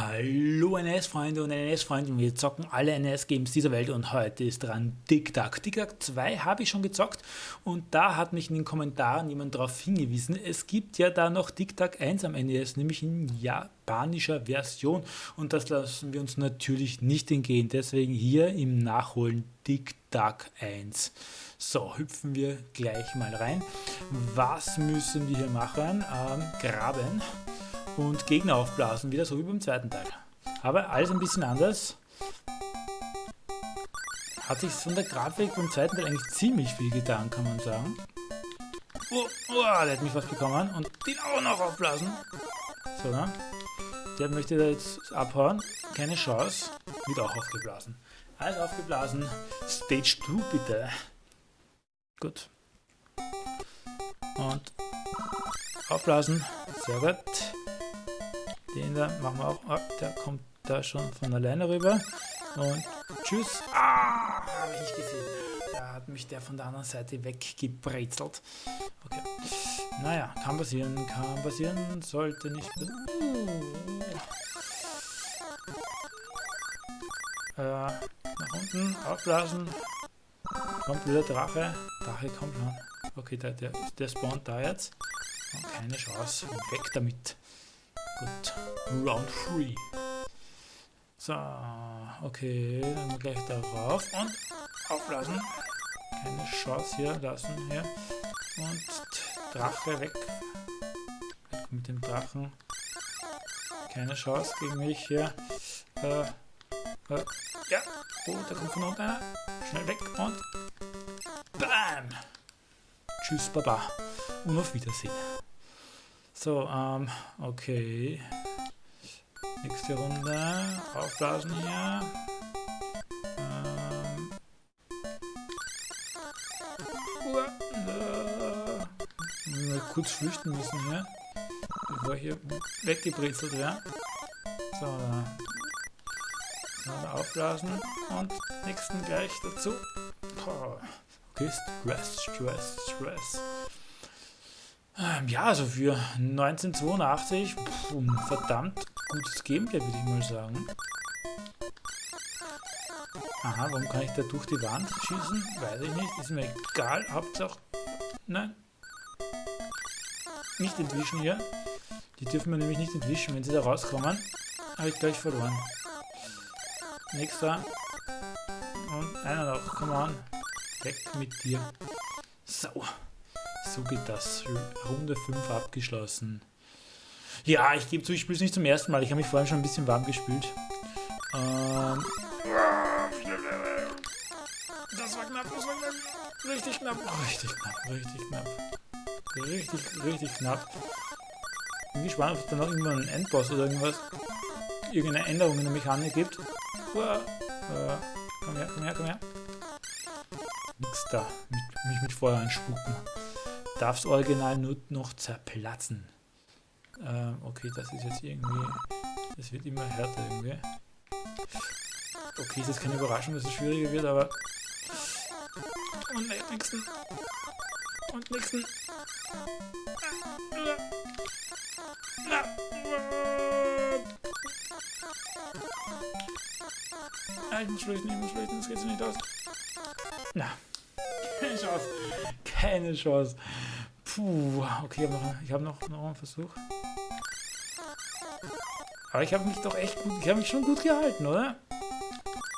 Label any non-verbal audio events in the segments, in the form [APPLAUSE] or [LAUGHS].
Hallo NS-Freunde und NS-Freundinnen, wir zocken alle NS-Games dieser Welt und heute ist dran TikTok. TikTok 2 habe ich schon gezockt und da hat mich in den Kommentaren jemand darauf hingewiesen, es gibt ja da noch TikTok 1 am NES, nämlich in japanischer Version und das lassen wir uns natürlich nicht entgehen, deswegen hier im Nachholen TikTok 1. So, hüpfen wir gleich mal rein. Was müssen wir hier machen? Ähm, graben und Gegner aufblasen, wieder so wie beim zweiten Teil. Aber alles ein bisschen anders. Hat sich von der Grafik beim zweiten Teil eigentlich ziemlich viel getan, kann man sagen. Oh, oh, der hat mich was bekommen und den auch noch aufblasen. So, ne? Der möchte da jetzt abhauen. Keine Chance. Wird auch aufgeblasen. Alles aufgeblasen. Stage 2 bitte. Gut. Und aufblasen. Sehr gut. Den da machen wir auch. Oh, der kommt da schon von alleine rüber. Und tschüss. Ah, habe ich nicht gesehen. Da hat mich der von der anderen Seite weggebrezelt. Okay. Naja, kann passieren, kann passieren, sollte nicht. Äh, nach unten, aufblasen. Kommt wieder Drache. Drache kommt schon. Okay, der, der, der spawnt da jetzt. Und keine Chance. Weg damit. Gut. Round 3. So, okay, dann gleich darauf und auflassen. Keine Chance hier lassen hier. Und Drache weg. Weg mit dem Drachen. Keine Chance gegen mich hier. Äh, äh, ja. Oh, da kommt von unten einer. Schnell weg und BAM! Tschüss, Baba. Und auf Wiedersehen. So, ähm, okay. Nächste Runde. Aufblasen hier. Ähm. Uh, kurz flüchten müssen hier. Bevor ich hier weggebrezelt wäre. So, da. So, da aufblasen. Und nächsten gleich dazu. Okay, Stress, Stress, Stress. Ähm, ja, also für 1982, pff, verdammt gutes Gameplay, würde ich mal sagen. Aha, warum kann ich da durch die Wand schießen? Weiß ich nicht, ist mir egal, Hauptsache... Nein. Nicht entwischen hier. Die dürfen wir nämlich nicht entwischen, wenn sie da rauskommen. Habe ich gleich verloren. Nächster. Und einer noch, come on. Weg mit dir. So. So geht das. Runde 5 abgeschlossen. Ja, ich gebe zu, ich spiele es nicht zum ersten Mal. Ich habe mich vorhin schon ein bisschen warm gespült. Ähm, das war knapp, das war knapp. Richtig knapp, richtig knapp, richtig knapp. Richtig, richtig knapp. Bin gespannt, ob es da noch irgendwann einen Endboss oder irgendwas, irgendeine Änderung in der Mechanik gibt. Uah, komm her, komm her, komm her. Nix da. Mich mit Feuer anspucken darf das Original nur noch zerplatzen. Ähm, okay, das ist jetzt irgendwie... Das wird immer härter irgendwie. Okay, ist keine Überraschung, dass es schwieriger wird, aber... Und nächsten. Und nächsten. Ah, ich muss flüchten, ich muss flüchten, das geht so nicht aus. Na. Keine Chance. Keine Chance. Puh, okay, ich habe noch, noch, einen Versuch. Aber ich habe mich doch echt gut, ich habe mich schon gut gehalten, oder?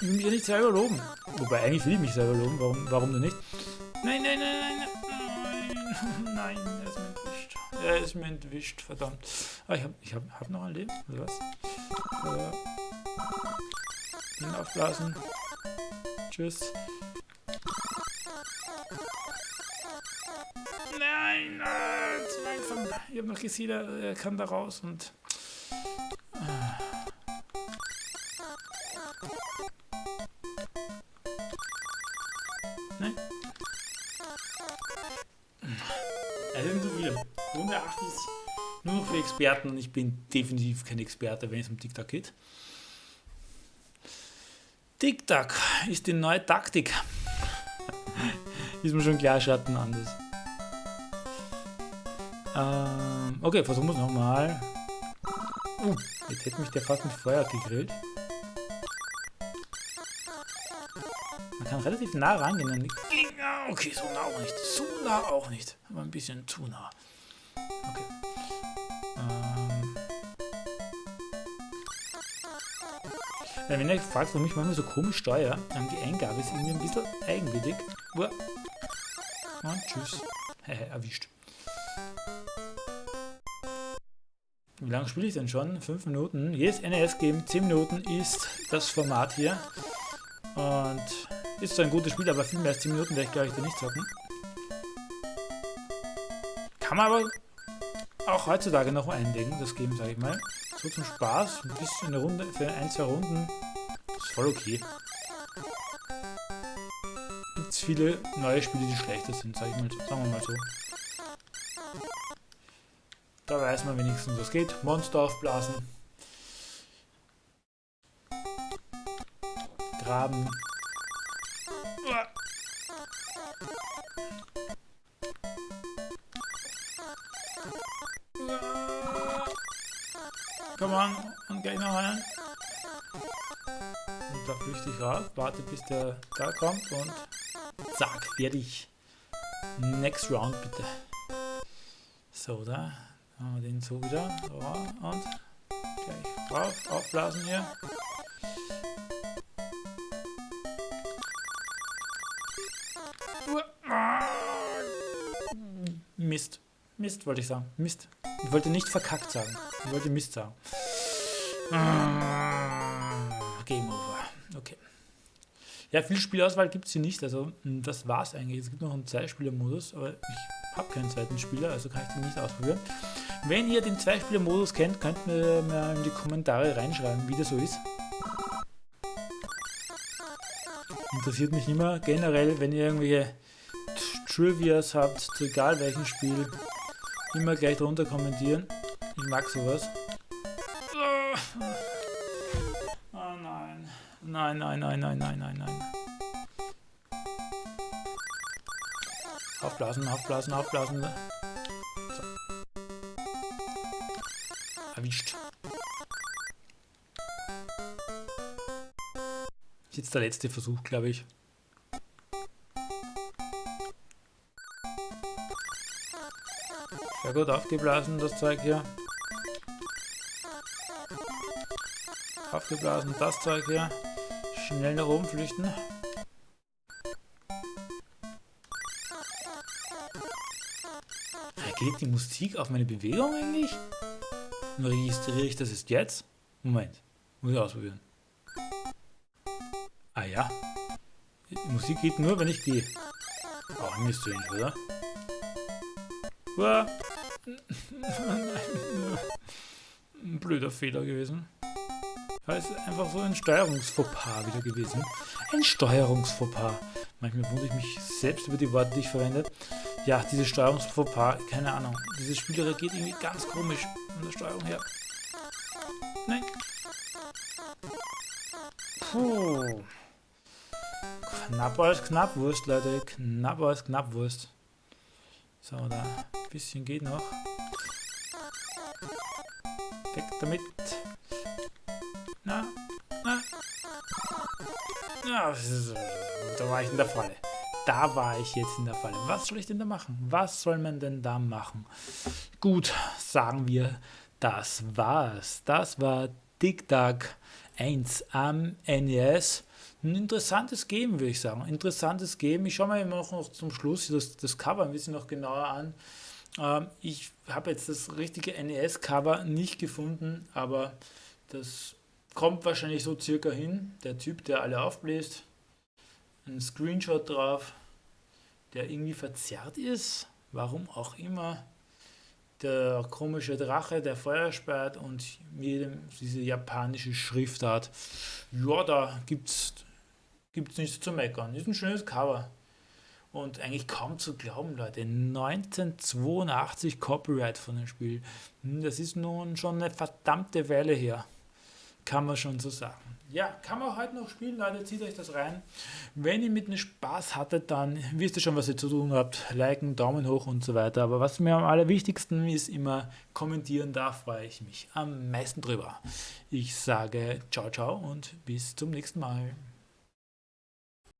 Ich will mich ja nicht selber loben. Wobei, eigentlich will ich mich selber loben, warum, warum denn nicht? Nein, nein, nein, nein, nein, nein, er ist mir entwischt. Er ist mir entwischt, verdammt. Ah, ich habe ich hab, hab noch ein Leben, oder was? Äh, aufblasen. Tschüss. Nein, äh, zu langsam. Ich habe noch gesehen, er kann da raus und... Äh. Nein. Also so viel. Runde 8 ist nur für Experten und ich bin definitiv kein Experte, wenn es um TikTok geht. TikTok ist die neue Taktik. [LAUGHS] ist mir schon klar, Schatten anders. Ähm, okay, versuchen wir es nochmal. Uh, Jetzt hätte mich der fast mit Feuer gegrillt. Man kann relativ nah rangehen. Und okay, so nah auch nicht. So nah auch nicht. Aber ein bisschen zu nah. Okay. Ähm. Wenn ihr fragt, warum ich manchmal so komisch steuere, die Eingabe ist irgendwie ein bisschen eigenwillig. Uah. Und tschüss. [LAUGHS] erwischt. Wie lange spiele ich denn schon? 5 Minuten. Jedes NES-Game 10 Minuten ist das Format hier. Und ist so ein gutes Spiel, aber viel mehr als 10 Minuten werde ich glaube ich nicht zocken. Kann man aber auch heutzutage noch einlegen, das Game, sage ich mal. So zum Spaß, ein bisschen eine Runde, für ein, zwei Runden. Ist voll okay. Gibt viele neue Spiele, die schlechter sind, sag ich mal, sagen wir mal so. Da weiß man wenigstens, was geht. Monster aufblasen. Graben. Komm on, und gleich noch einen. Und da flüchte ich raus, warte bis der da kommt und zack, fertig. Next round bitte. So, da machen wir den so wieder. So, und gleich rauf, aufblasen hier. Mist. Mist wollte ich sagen. Mist. Ich wollte nicht verkackt sagen. Ich wollte Mist sagen. Game over. Okay. Ja, viel Spielauswahl gibt es hier nicht. Also das war's eigentlich. Es gibt noch einen Zweispieler-Modus, aber ich habe keinen zweiten Spieler, also kann ich den nicht ausprobieren. Wenn ihr den Zweispieler-Modus kennt, könnt ihr mir in die Kommentare reinschreiben, wie das so ist. Interessiert mich immer generell, wenn ihr irgendwelche Trivias habt, zu egal welchem Spiel, immer gleich drunter kommentieren. Ich mag sowas. Oh nein. Nein, nein, nein, nein, nein, nein, nein. Aufblasen, aufblasen, aufblasen. Der letzte Versuch, glaube ich. Sehr gut aufgeblasen, das Zeug hier. Aufgeblasen, das Zeug hier. Schnell nach oben flüchten. Geht die Musik auf meine Bewegung eigentlich? registriere ich das jetzt? Moment, muss ich ausprobieren. Ja. Die Musik geht nur, wenn ich gehe. Auch nicht strange, oder? Uah. Ein blöder Fehler gewesen. Das ist einfach so ein Steuerungsfauxpas wieder gewesen. Ein Steuerungsfauxpas. Manchmal wundere ich mich selbst über die Worte, die ich verwende. Ja, dieses Steuerungsfauxpas, keine Ahnung. Dieses Spiel reagiert irgendwie ganz komisch von der Steuerung her. Nein. Puh. Knapp als Knappwurst, Leute. Knapp als Knappwurst. So, da. Ein bisschen geht noch. Weg damit. Na, na. Ja, da war ich in der Falle. Da war ich jetzt in der Falle. Was soll ich denn da machen? Was soll man denn da machen? Gut, sagen wir, das war's. Das war Tic Tac 1 am NES. Ein interessantes Game, würde ich sagen. Interessantes Game. Ich schaue mir immer noch zum Schluss das, das Cover ein bisschen noch genauer an. Ähm, ich habe jetzt das richtige NES-Cover nicht gefunden, aber das kommt wahrscheinlich so circa hin. Der Typ, der alle aufbläst. Ein Screenshot drauf, der irgendwie verzerrt ist. Warum auch immer der komische Drache, der Feuer speit und jedem diese japanische Schriftart. Ja, da gibt's gibt's nichts zu meckern. Ist ein schönes Cover. Und eigentlich kaum zu glauben, Leute. 1982 Copyright von dem Spiel. Hm, das ist nun schon eine verdammte Weile her. kann man schon so sagen. Ja, kann man heute noch spielen, Leute, zieht euch das rein. Wenn ihr mit mir Spaß hattet, dann wisst ihr schon, was ihr zu tun habt. Liken, Daumen hoch und so weiter. Aber was mir am allerwichtigsten ist, immer kommentieren, da freue ich mich am meisten drüber. Ich sage ciao, ciao und bis zum nächsten Mal.